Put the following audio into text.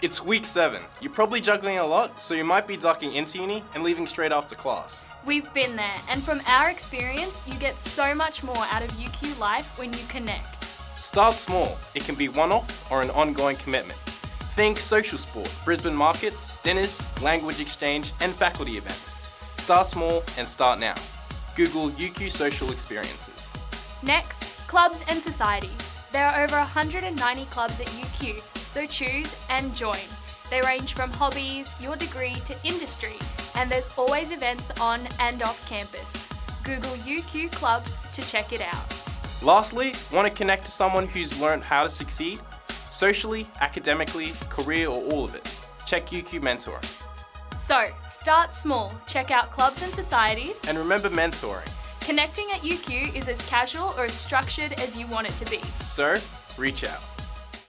It's week seven. You're probably juggling a lot, so you might be ducking into uni and leaving straight after class. We've been there, and from our experience, you get so much more out of UQ Life when you connect. Start small. It can be one-off or an ongoing commitment. Think social sport, Brisbane markets, dinners, language exchange, and faculty events. Start small and start now. Google UQ Social Experiences. Next, clubs and societies. There are over 190 clubs at UQ, so choose and join. They range from hobbies, your degree to industry, and there's always events on and off campus. Google UQ Clubs to check it out. Lastly, want to connect to someone who's learned how to succeed? Socially, academically, career, or all of it? Check UQ Mentoring. So, start small, check out clubs and societies. And remember mentoring. Connecting at UQ is as casual or as structured as you want it to be. So, reach out.